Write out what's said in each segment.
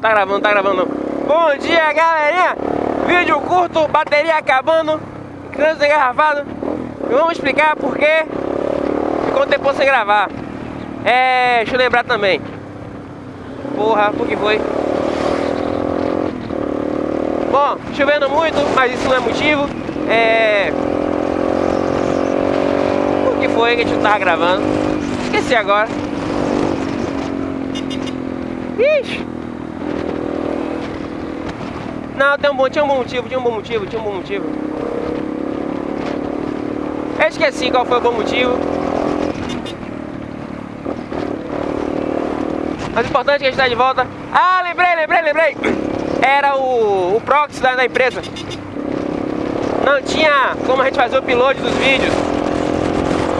Tá gravando, tá gravando. Bom dia, galerinha. Vídeo curto, bateria acabando, trânsito engarrafado. Vamos explicar por que ficou um tempo sem gravar. É, deixa eu lembrar também. Porra, por que foi? Bom, chovendo muito, mas isso não é motivo. É... Por que foi que a gente não tava gravando? Esqueci agora. Ixi. Não, tem um bom, tinha um bom motivo, tinha um bom motivo, tinha um bom motivo. Eu esqueci qual foi o bom motivo. Mas o importante é que a gente está de volta. Ah, lembrei, lembrei, lembrei. Era o, o proxy da, da empresa. Não tinha como a gente fazer o upload dos vídeos.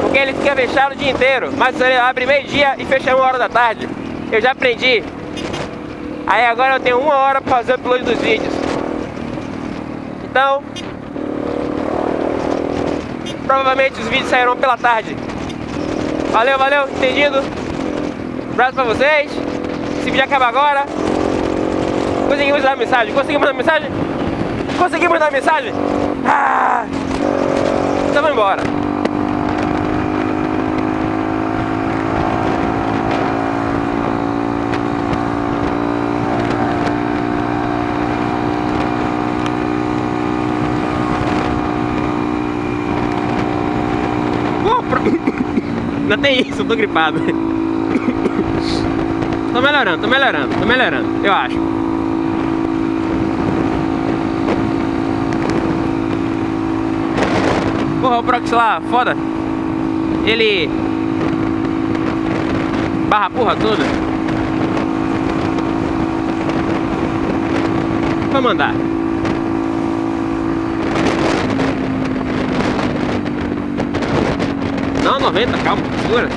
Porque ele fica fechado o dia inteiro. Mas ele abre meio-dia e fecha uma hora da tarde. Eu já aprendi. Aí agora eu tenho uma hora para fazer o upload dos vídeos. Então, provavelmente os vídeos sairão pela tarde. Valeu, valeu, entendido? abraço pra vocês. Esse vídeo acaba agora. Conseguimos dar mensagem? Conseguimos dar mensagem? Conseguimos dar mensagem? Ah! Então vamos embora. Não tem isso, eu tô gripado. Tô melhorando, tô melhorando, tô melhorando, eu acho. Porra, o Prox lá, foda. Ele... Barra porra toda. Vou mandar. Não, 90, calma, segura.